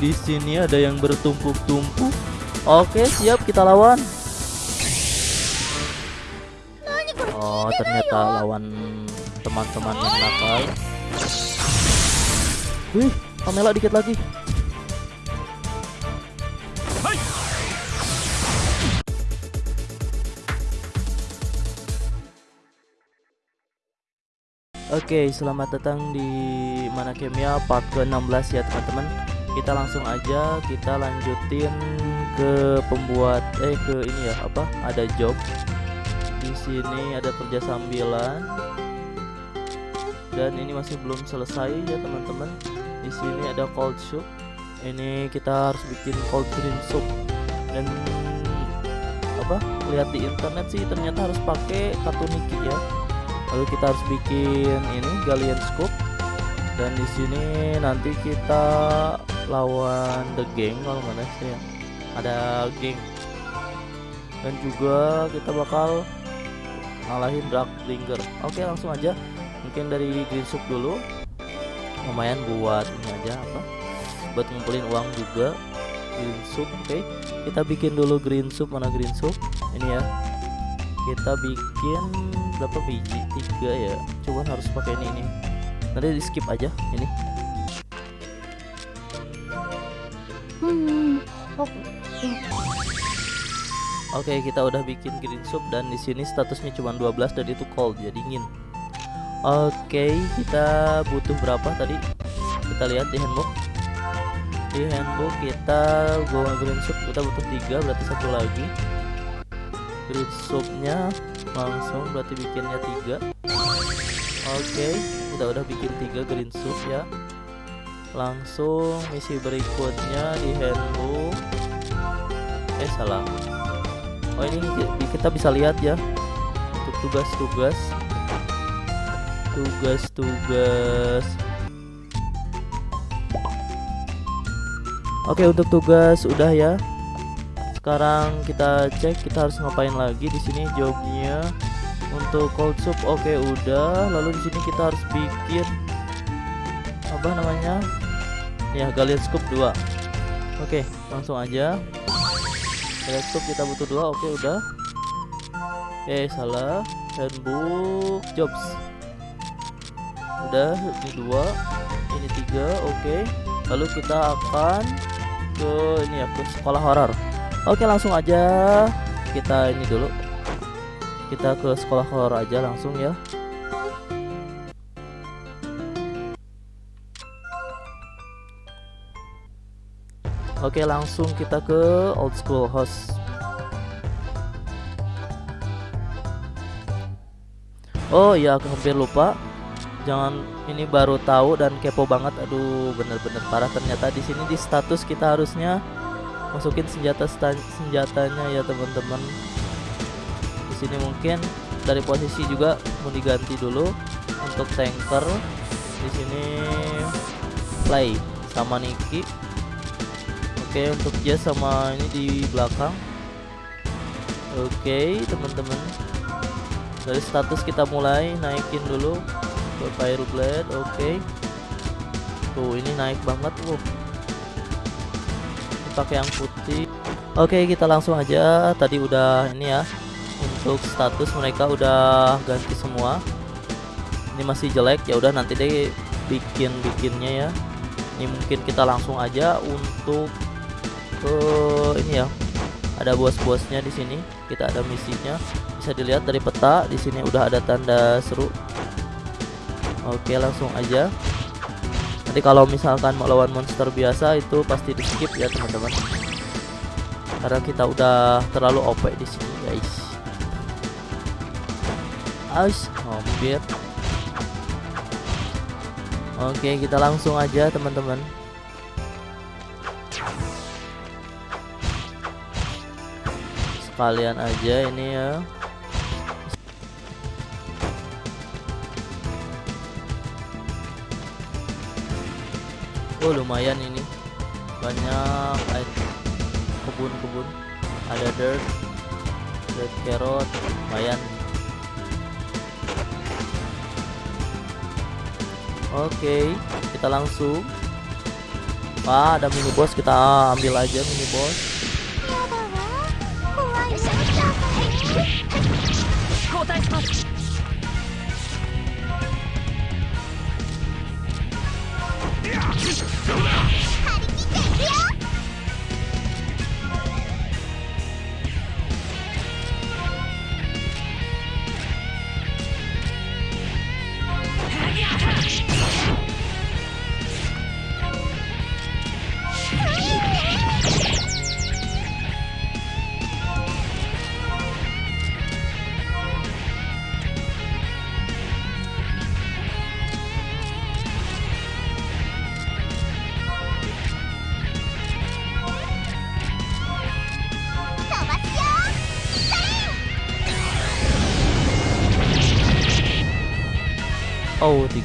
di sini ada yang bertumpuk-tumpuk. Oke, siap kita lawan. Oh, ternyata lawan teman-teman yang nakal. Wih, Pamela dikit lagi. Oke, selamat datang di Mana Kemia part ke-16 ya teman-teman. Kita langsung aja kita lanjutin ke pembuat eh ke ini ya, apa? Ada job. Di sini ada kerja sambilan. Dan ini masih belum selesai ya teman-teman. Di sini ada cold soup. Ini kita harus bikin cold cream soup. Dan apa? Lihat di internet sih ternyata harus pakai katuniki ya lalu kita harus bikin ini galleon scoop dan di sini nanti kita lawan the gang kalau mana sih ya. Ada geng dan juga kita bakal ngalahin dark linger oke langsung aja. Mungkin dari green soup dulu. Lumayan buat ini aja apa? Buat ngumpulin uang juga. Green soup oke. Kita bikin dulu green soup mana green soup? Ini ya. Kita bikin berapa biji? Tiga ya. Cuman harus pakai ini ini. Nanti di skip aja ini Oke. Kita udah bikin green soup dan di sini statusnya cuma 12 dan itu cold jadi dingin Oke kita butuh berapa tadi? Kita lihat di handbook. Di handbook kita gua green soup kita butuh tiga berarti satu lagi. Green soupnya langsung berarti bikinnya tiga. Oke kita udah bikin tiga green soup ya langsung misi berikutnya di handbook eh salah. Oh ini kita bisa lihat ya. Untuk tugas-tugas. Tugas-tugas. Oke untuk tugas udah ya. Sekarang kita cek kita harus ngapain lagi di sini jobnya. Untuk cold soup oke udah. Lalu di sini kita harus bikin apa namanya ya galleon scoop 2 oke langsung aja. Galleon scoop kita butuh dua. Oke udah. Okay, salah. Handbook jobs. Udah ini dua ini tiga oke. Lalu kita akan ke ini ya ke sekolah horor. Oke langsung aja. Kita ini dulu. Kita ke sekolah horor aja langsung ya Oke langsung kita ke old school house. Oh iya aku hampir lupa. Jangan ini baru tahu dan kepo banget. Aduh bener-bener parah. Ternyata di sini di status kita harusnya masukin senjata senjatanya ya teman-teman. Di sini mungkin dari posisi juga mau diganti dulu untuk tanker. Di sini play sama Niki oke untuk Jazz sama ini di belakang. Oke teman-teman. Dari status kita mulai naikin dulu ke Pyro Blade oke. Tuh ini naik banget tuh pakai yang putih. Oke kita langsung aja. Tadi udah ini ya untuk status mereka udah ganti semua. Ini masih jelek ya udah nanti deh bikin bikinnya ya. Ini mungkin kita langsung aja untuk ke ini ya. Ada bos-bosnya di sini. Kita ada misinya. Bisa dilihat dari peta di sini udah ada tanda seru. Oke langsung aja. Nanti kalau misalkan mau lawan monster biasa itu pasti di skip ya teman-teman. Karena kita udah terlalu OP di sini guys. Ais, hampir. Oke kita langsung aja teman-teman sekalian aja ini ya. Oh lumayan ini. Banyak kebun-kebun. Ada dirt dirt carrot lumayan. Oke okay, kita langsung. Ah ada mini boss. Kita ambil aja mini boss Bye.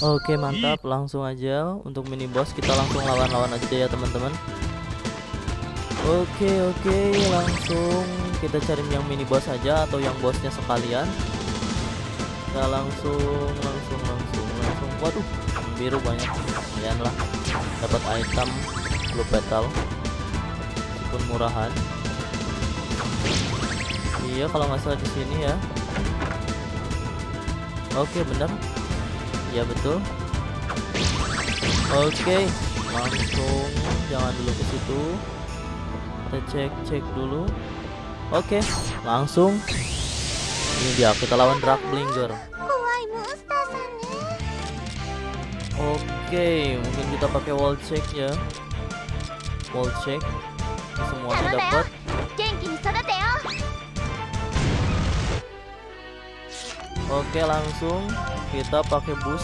Oke mantap. Langsung aja untuk mini boss kita langsung lawan-lawan aja ya teman-teman. Oke oke langsung kita cari yang mini boss aja atau yang bosnya sekalian. Kita langsung langsung langsung langsung. Waduh biru banyak. Lumayan lah. Dapat item blue battle meskipun murahan. Iya kalau nggak salah di sini ya. Oke bener ya betul. Oke okay, langsung jangan dulu ke situ. Kita cek cek dulu. Oke okay, langsung. Ini dia kita lawan drag Blinger. Oke okay, mungkin kita pakai wall check ya. Wall check. Semuanya dapat. Oke langsung kita pakai bus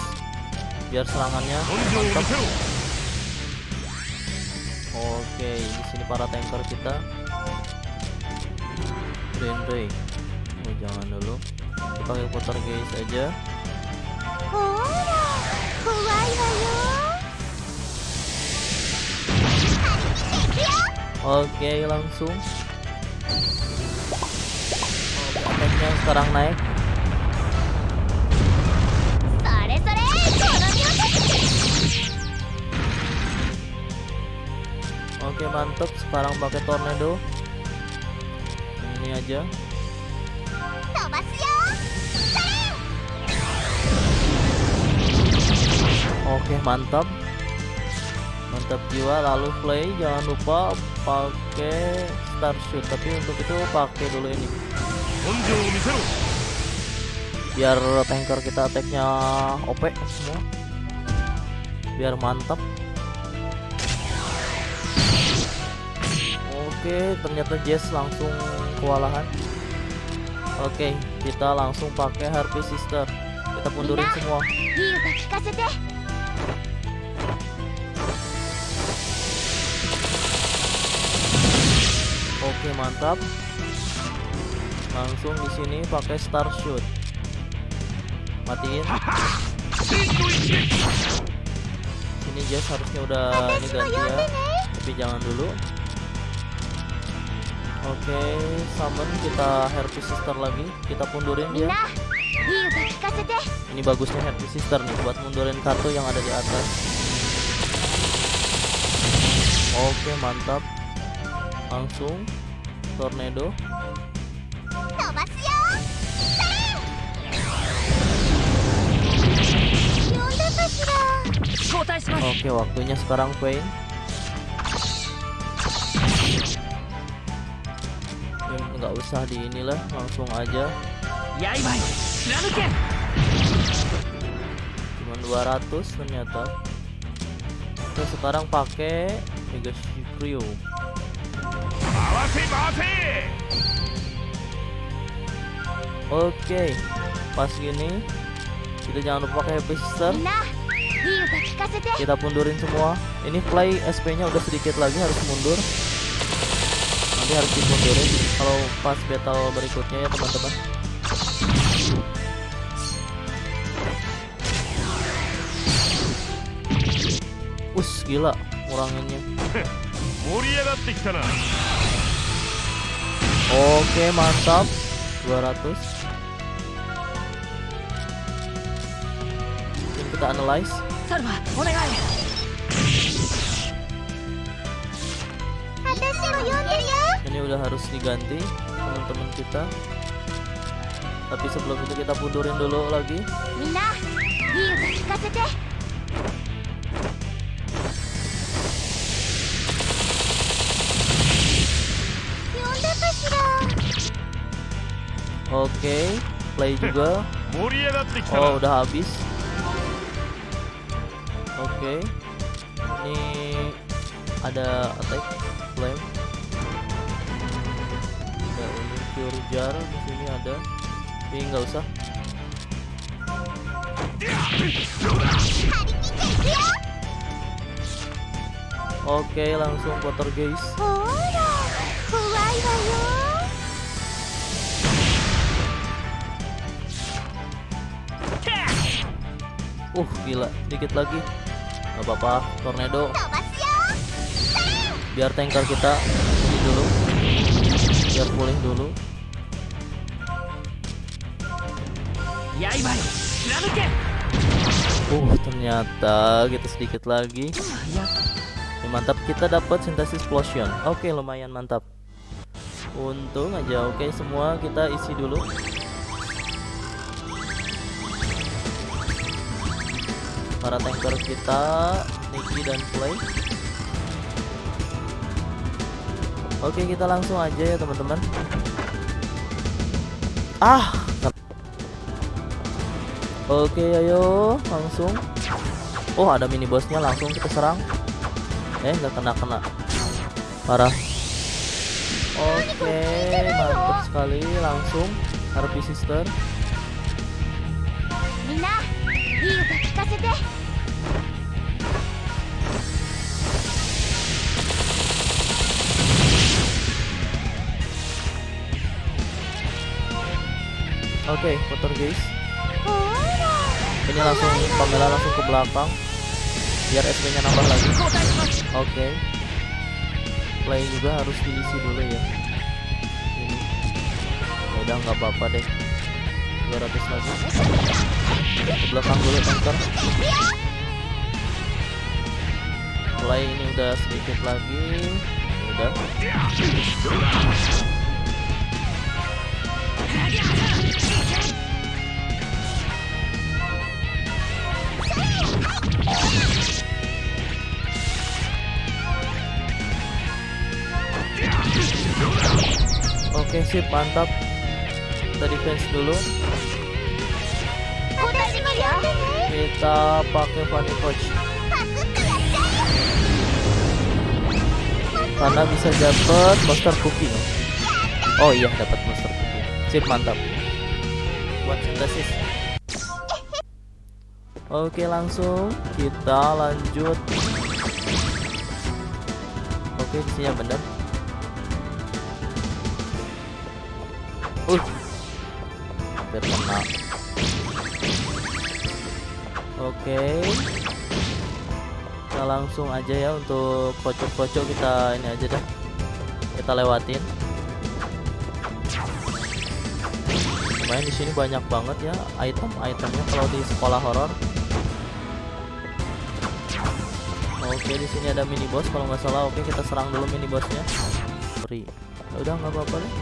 biar serangannya mantap. Oke di sini para tanker kita. Brain Ray, Oh jangan dulu. Kita pakai putar guys aja. Oke langsung. Oh, sekarang naik oke mantap. Sekarang pakai tornado. Ini aja. Oke mantap. Mantap jiwa. Lalu play. Jangan lupa pakai star shoot tapi untuk itu pakai dulu ini. Biar tanker kita attacknya OP semua. Biar mantap. Oke, ternyata Jess langsung kewalahan. Oke, kita langsung pakai Harpy Sister. Kita mundurin semua. Oke, mantap. Langsung di sini pakai Star Shoot. Matiin. Ini Jess harusnya udah ini ganti ya. Tapi jangan dulu. Oke, summon kita Happy Sister lagi. Kita mundurin dia. Ini bagusnya Happy Sister nih buat mundurin kartu yang ada di atas. Oke, mantap. Langsung tornado. Oke, waktunya sekarang Queen. nggak usah di inilah langsung aja. Cuman 200 ternyata. Kita sekarang pakai Mega Shikryu Oke okay. pas gini kita jangan lupa pakai happy sister. Kita mundurin semua. Ini play SP nya udah sedikit lagi harus mundur nanti harus dimundurin kalau pas battle berikutnya ya teman-teman. Us gila kuranginnya oke mantap. 200 ini kita analyze. Sarva, ini udah harus diganti teman-teman kita. Tapi sebelum itu kita mundurin dulu lagi. Oke play juga. Oh udah habis. Oke. Ini ada attack. jar di sini ada. Tapi nggak usah. Oke langsung kotor guys. Uh gila. Dikit lagi. Nggak apa-apa tornado. Biar tanker kita dulu. Biar pulih dulu. Uh ternyata kita sedikit lagi. や Ya, mantap kita dapat synthesis explosion oke lumayan mantap. Untung aja oke semua kita isi dulu. Para tanker kita Niki dan Play oke kita langsung aja ya teman-teman. Ah Oke ayo langsung. Oh ada mini bosnya langsung kita serang. Eh nggak kena-kena. Parah. Oke mantap sekali langsung. Harpy sister. Oke, okay, motor guys ini langsung Pamela langsung ke belakang. Biar SP nya nambah lagi. Oke. Okay. play juga harus diisi dulu ya. Ini. Ya udah nggak apa-apa deh. 200 lagi. Ke belakang dulu tanker play ini udah sedikit lagi. Ya udah. Oke sip mantap. Kita defense dulu. Kita pakai funny coach. Karena bisa dapat monster cooking Oh iya dapat monster cookie. Sip mantap. Buat sintesis. Oke langsung kita lanjut. Oke di sini bener Uh. Hampir Oke. Kita langsung aja ya untuk kocok-kocok kita ini aja dah. Kita lewatin Lumayan di sini banyak banget ya item-itemnya kalau di sekolah horor Oke di sini ada mini boss kalau nggak salah oke kita serang dulu mini bossnya Free Ya udah nggak apa-apa deh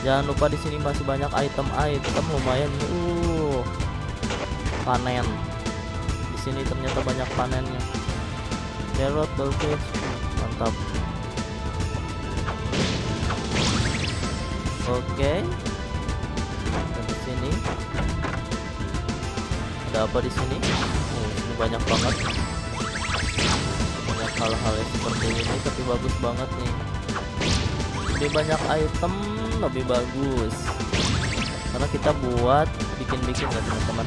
Jangan lupa di sini masih banyak item-item lumayan. Uh, panen. Di sini ternyata banyak panennya. Carrot, Dolphins, mantap. Oke. Dan ada apa di sini? Oh, ini banyak banget. Banyak hal-hal seperti ini tapi bagus banget nih. Lebih banyak item lebih bagus. Karena kita buat bikin-bikin ya teman-teman?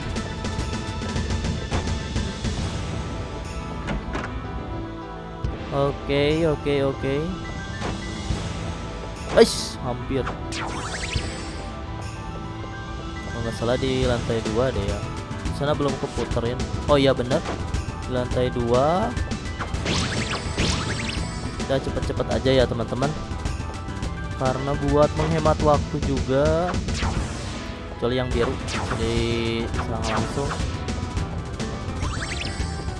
Oke oke oke. Aish, hampir. Kalau nggak salah di lantai dua deh ya sana belum keputerin. Oh iya bener. Lantai dua. Kita cepet-cepet aja ya teman-teman. Karena buat menghemat waktu juga. Kecuali yang biru. Jadi langsung.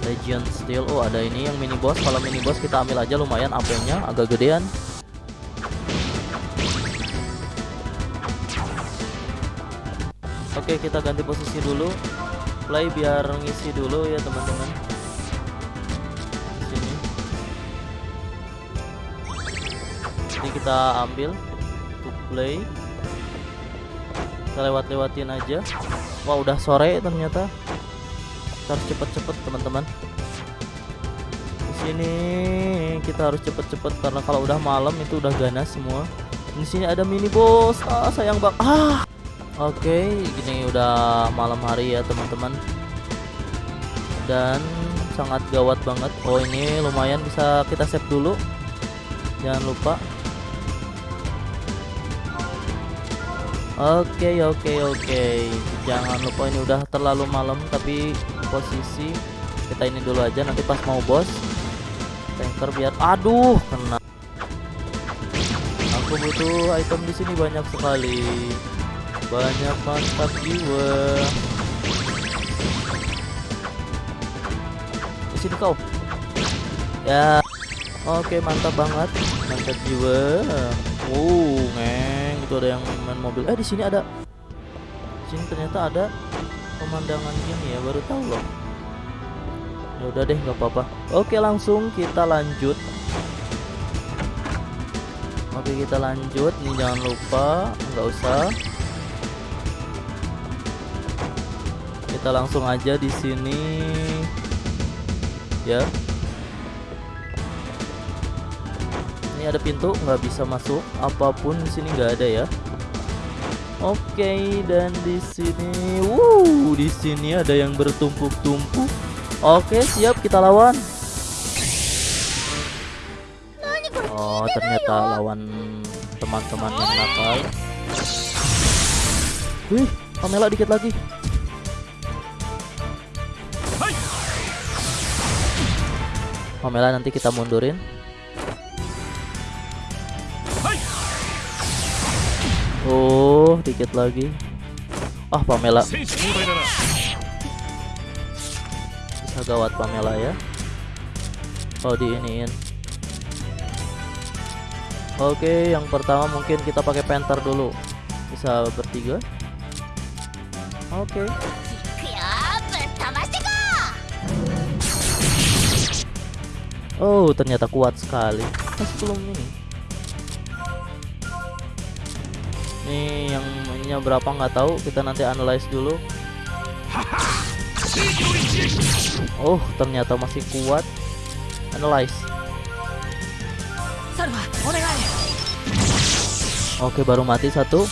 Legion Steel. Oh ada ini yang mini boss. Kalau mini boss kita ambil aja lumayan AP nya agak gedean. Oke kita ganti posisi dulu play biar ngisi dulu ya teman-teman. Sini. Ini kita ambil to play. Kita lewat-lewatin aja. Wah udah sore ternyata. Kita harus cepet-cepet teman-teman. Di sini kita harus cepet-cepet karena kalau udah malam itu udah ganas semua. Di sini ada mini boss ah sayang bang. Ah oke gini udah malam hari ya teman-teman. Dan sangat gawat banget. Oh ini lumayan bisa kita save dulu. Jangan lupa. Oke oke oke. Jangan lupa ini udah terlalu malam Tapi posisi Kita ini dulu aja. Nanti pas mau bos Tanker biar Aduh kena. Aku butuh item di sini banyak sekali Banyak mantap jiwa. Di sini kau. Ya. Oke mantap banget. Mantap jiwa. Uh ngeng. Itu ada yang main mobil. Eh di sini ada. Sini ternyata ada pemandangan gini ya. Baru tahu loh. Ya udah deh nggak apa-apa. Oke langsung kita lanjut. Oke kita lanjut. Nih jangan lupa. Nggak usah kita langsung aja di sini. Ya. Ini ada pintu nggak bisa masuk. Apa pun di sini nggak ada ya. Oke dan di sini wuh di sini ada yang bertumpuk-tumpuk. Oke siap kita lawan. Oh ternyata lawan teman-teman yang nakal. Wih Pamela dikit lagi Pamela nanti kita mundurin. Oh dikit lagi. Ah oh, Pamela. Bisa gawat Pamela ya. Oh, oh, diiniin. Oke yang pertama mungkin kita pakai Panther dulu. Bisa bertiga. Oke. Oh, ternyata kuat sekali. Masih belum ini. Nih yang ininya berapa nggak tahu, kita nanti analyze dulu. Oh, ternyata masih kuat. Analyze. Oke, baru mati satu.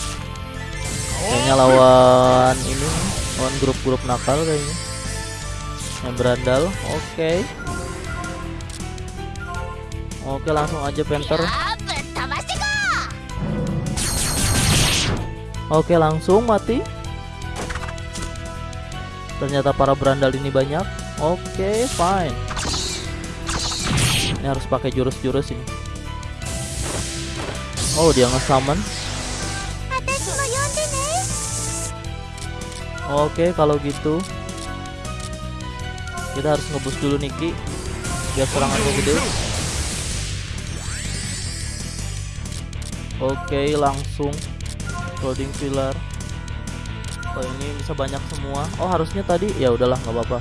Kayaknya lawan ini, lawan grup-grup nakal kayaknya. Yang berandal. Oke. Okay. Oke langsung aja Panther. Oke langsung mati. Ternyata para berandal ini banyak. Oke fine. Ini harus pakai jurus-jurus ini. Oh dia nge-summon. Oke kalau gitu. Kita harus ngebus dulu Niki Biar serangannya gede. oke langsung loading pilar oh ini bisa banyak semua. Oh harusnya tadi ya udahlah nggak apa-apa.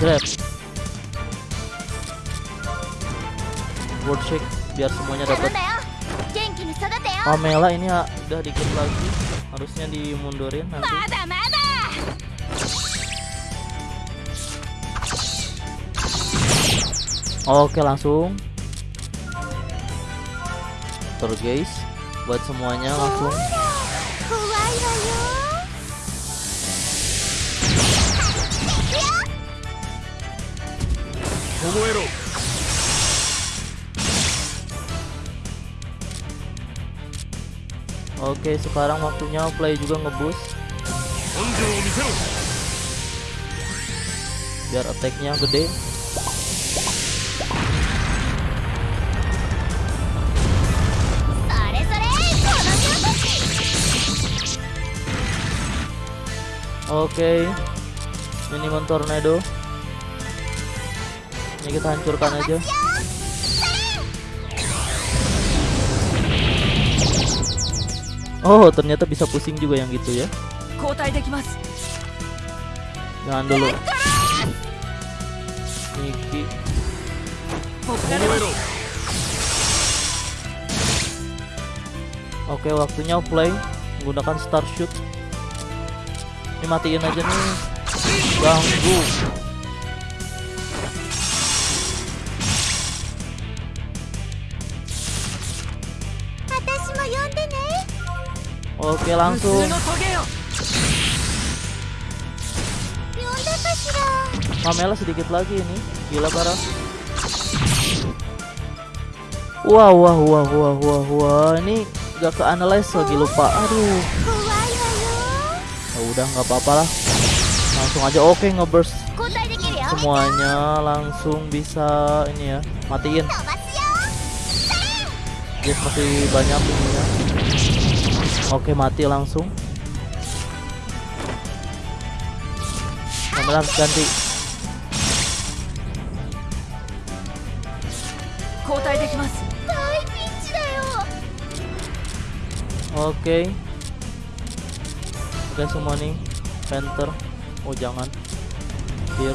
Grab. World shake biar semuanya dapat Pamela ini udah dikit lagi. Harusnya dimundurin nanti. Oke langsung. Tur guys Buat semuanya langsung. Oke sekarang waktunya play juga ngebus. Biar attacknya gede. oke. Okay. minimum tornado. Ini kita hancurkan aja. Oh ternyata bisa pusing juga yang gitu ya. Jangan dulu. Niki. Oke. Okay, waktunya play menggunakan star shoot. Ini matiin aja. Nih. Ganggu. Oke langsung. Kamela sedikit lagi ini. Gila parah. Wah wah wah wah wah wah. Ini gak ke analyze lagi lupa. Aduh udah nggak apa-apa lah. Langsung aja. Oke okay, ngeburst semuanya langsung bisa ini ya matiin. Dia yes, masih banyak ininya oke okay, mati langsung. Harus ganti. Oke. Oke okay, semua nih. Panther Oh jangan. Fear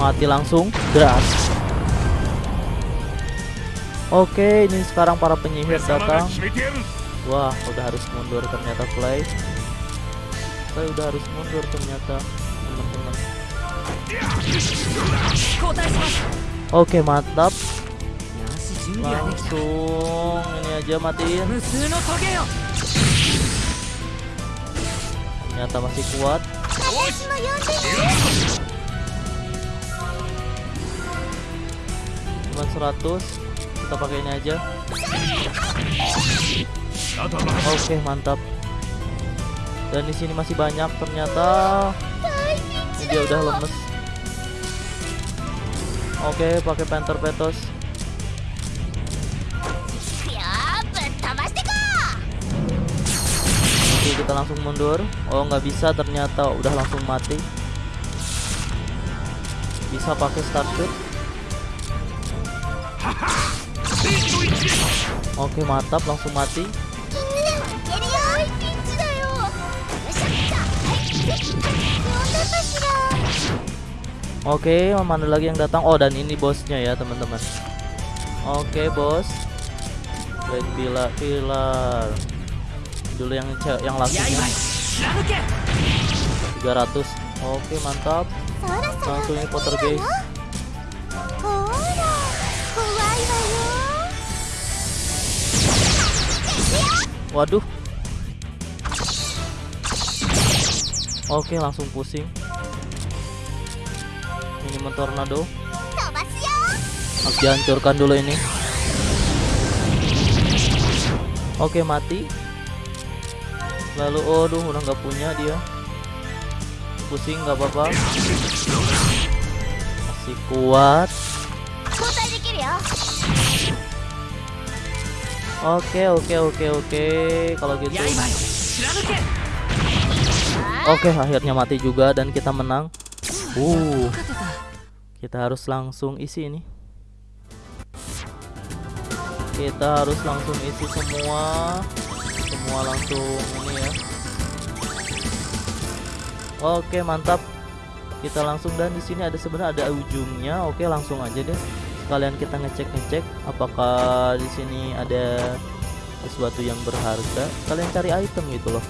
Mati langsung. Gas Oke ini sekarang para penyihir datang. Kan, Wah udah harus mundur ternyata play Play udah harus mundur ternyata teman-teman. Ya. Oke mantap langsung ini aja matiin. Ternyata masih kuat. Cuma 100 kita pakai ini aja. Oke okay, mantap. Dan di sini masih banyak ternyata. Dia udah lemes. Oke okay, pakai panther petos. Kita langsung mundur. Oh nggak bisa ternyata. Udah langsung mati. Bisa pakai start shoot. Oke mantap. Langsung mati. Oke mana lagi yang datang? Oh dan ini bosnya ya teman-teman. Oke bos. Red Pilar Pilar dulu yang yang langsungnya 300 ya, ya, oke mantap. Langsung potter guys waduh. Oke langsung pusing. Ini mentornado. Harus dihancurkan dulu ini. Oke mati lalu oh duh udah nggak punya dia. Pusing nggak apa-apa. Masih kuat. Oke oke oke oke. Kalau gitu. Oke akhirnya mati juga dan kita menang. Uh kita harus langsung isi ini. Kita harus langsung isi semua. Semua langsung ini ya. Oke mantap. Kita langsung dan di sini ada sebenarnya ada ujungnya. Oke langsung aja deh. Sekalian kita ngecek ngecek Apakah di sini ada sesuatu yang berharga. Kalian cari item gitu loh.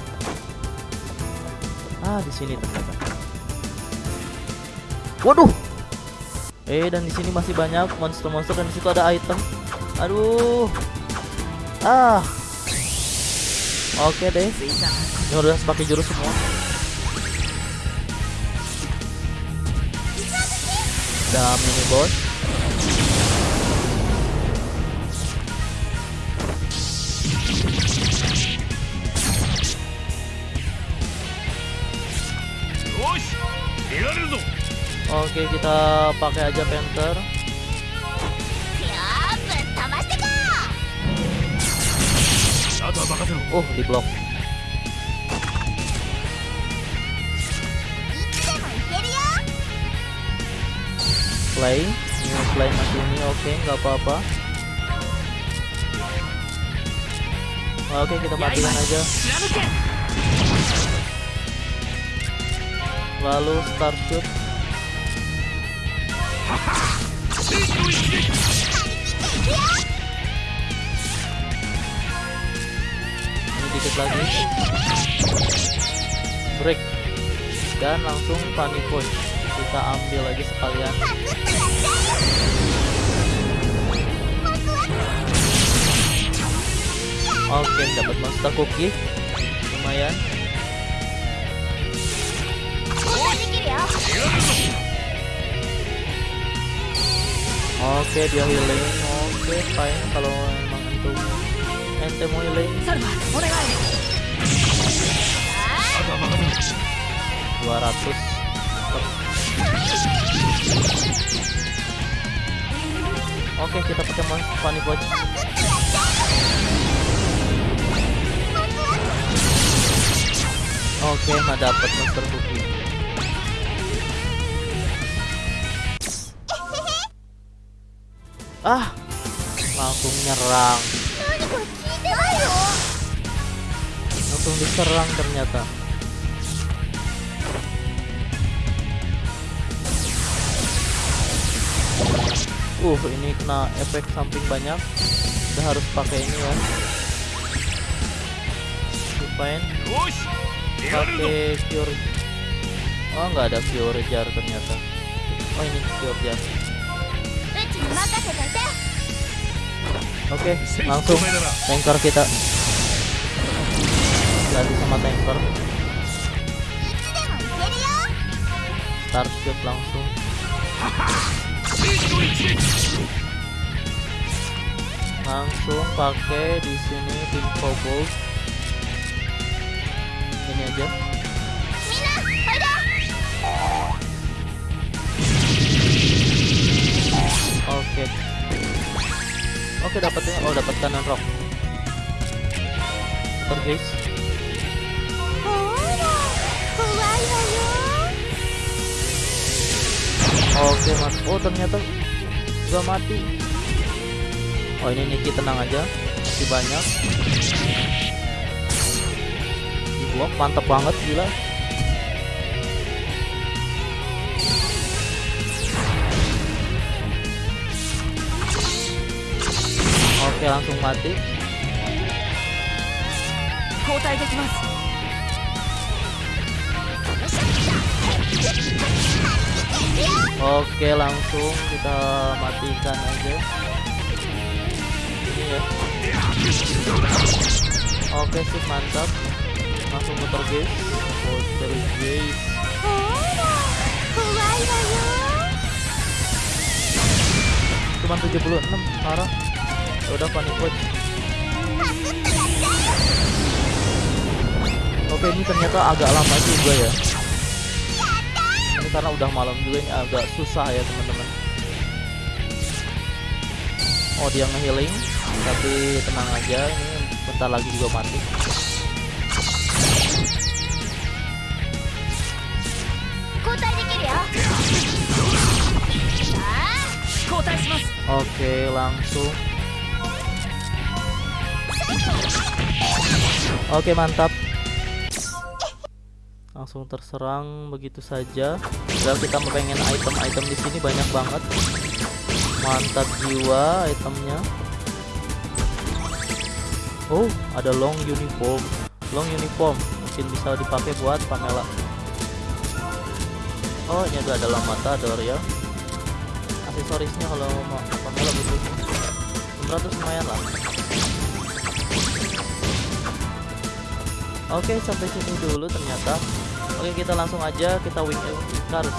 Ah di sini ternyata. Waduh. Eh dan di sini masih banyak monster-monster dan di situ ada item. Aduh. Ah. Oke deh. Ini udah pakai jurus semua. Udah mini boss. Oke, kita pakai aja Panther. Oh, di blok. Play, ini play masih ini oke, okay, nggak apa-apa. Oke, okay, kita matikan aja. Lalu start shoot. sedikit lagi. Break. Dan langsung funny point kita ambil lagi sekalian. Oke okay, dapat monster cookie. Lumayan. Oke okay, dia healing. Oke okay, fine. Kalau emang itu ente mau healing サルマお願いあとは任せろ 200. Oke, kita pakai mon- funny punch. Oke, nggak dapat monster cookie. Ah, langsung nyerang. langsung diserang ternyata. Uh ini kena efek samping banyak. Udah harus pakai ini ya. Lupain. Pakai cure oh nggak ada cure jar ternyata. Oh ini cure jar. Oke, okay, langsung tanker kita. Lagi sama tanker. Start langsung. Langsung pakai di sini tim kobold. Ini aja. Oke. Okay. Oke, dapatnya oh dapat kanan rock. Terus. Oke, Mas. Oh, ternyata sudah mati. Oh, ini Niki tenang aja. Masih banyak. Ibu mantap banget gila. Oke langsung mati. Oke langsung kita matikan aja. Ini ya Oke sih mantap. Langsung muter guys oh, Muter guys Cuman 76 parah udah panik pun oke ini ternyata agak lama juga ya. Ini karena udah malam juga ini agak susah ya teman-teman. Oh dia ngehealing tapi tenang aja ini bentar lagi juga mati. Oke, langsung. Oke mantap. Langsung terserang begitu saja. Padahal kita pengen item-item di sini banyak banget. Mantap jiwa itemnya. Oh ada long uniform. Long uniform mungkin bisa dipakai buat Pamela. Oh ini ada dalam matador ya. Aksesorisnya kalau mau Pamela butuh. 600 lumayan lah Oke sampai sini dulu ternyata. Oke kita langsung aja kita wing cards.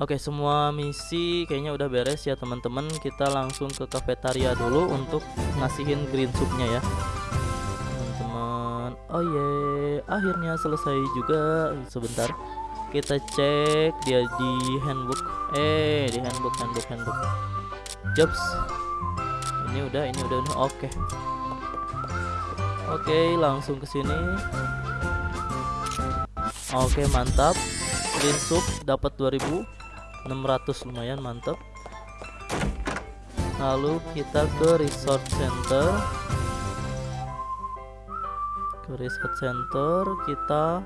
Oke semua misi kayaknya udah beres ya teman-teman. Kita langsung ke kafetaria dulu untuk ngasihin green soupnya ya. Teman-teman. Oh yeah akhirnya selesai juga. Sebentar. Kita cek dia di handbook. Eh di handbook handbook handbook. Jobs Ini udah ini udah oke. Oke langsung ke sini. Oke mantap. Green dapat 2000 600 lumayan mantap lalu kita ke resort center. Ke resort center kita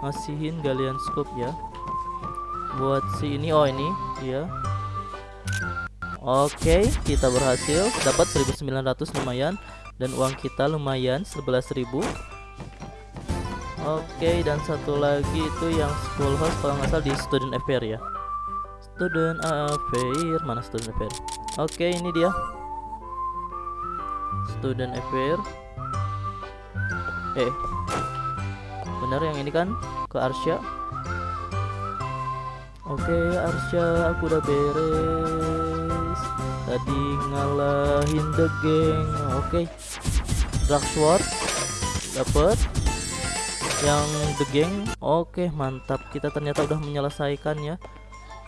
ngasihin galian scoop ya. Buat si ini oh ini ya Oke kita berhasil. Dapat 1900 lumayan. Dan uang kita lumayan 11.000 Oke dan satu lagi itu yang school host kalau nggak salah di student affair ya. Student affair mana student affair? Oke ini dia. Student affair. Eh benar yang ini kan? Ke Arsya. Oke Arsya aku udah beres tadi ngalahin the gang. Oke. Dark Sword. Dapat yang the gang. Oke mantap. Kita ternyata udah menyelesaikan ya.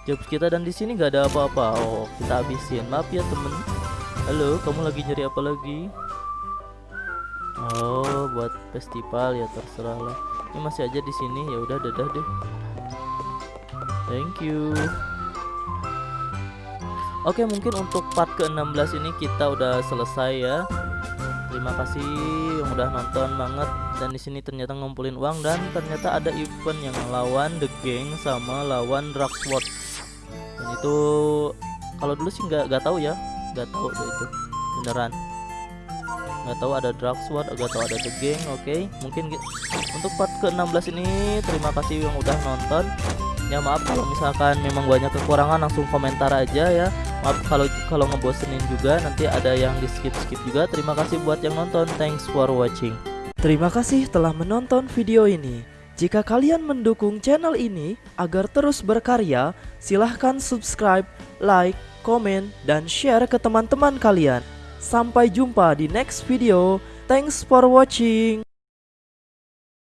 Jobs kita dan di sini nggak ada apa-apa. Oh kita habisin. Maaf ya temen. Halo kamu lagi nyari apa lagi? Oh buat festival ya terserah lah. Ini masih aja di sini. Ya udah dadah deh. Thank you oke mungkin untuk part ke-16 ini kita udah selesai ya. Terima kasih yang udah nonton banget dan di sini ternyata ngumpulin uang dan ternyata ada event yang lawan The Gang sama lawan Dragsword dan itu kalau dulu sih nggak nggak tahu ya. Nggak tahu tuh itu beneran. Nggak tahu ada Dragsword nggak tahu ada The Gang oke. Okay. mungkin untuk part ke-16 ini terima kasih yang udah nonton. Ya maaf kalau misalkan memang banyak kekurangan langsung komentar aja ya maaf kalau kalau ngebosenin juga nanti ada yang di skip skip juga terima kasih buat yang nonton thanks for watching Terima kasih telah menonton video ini. Jika kalian mendukung channel ini agar terus berkarya, silahkan subscribe, like, komen, dan share ke teman-teman kalian. Sampai jumpa di next video. Thanks for watching.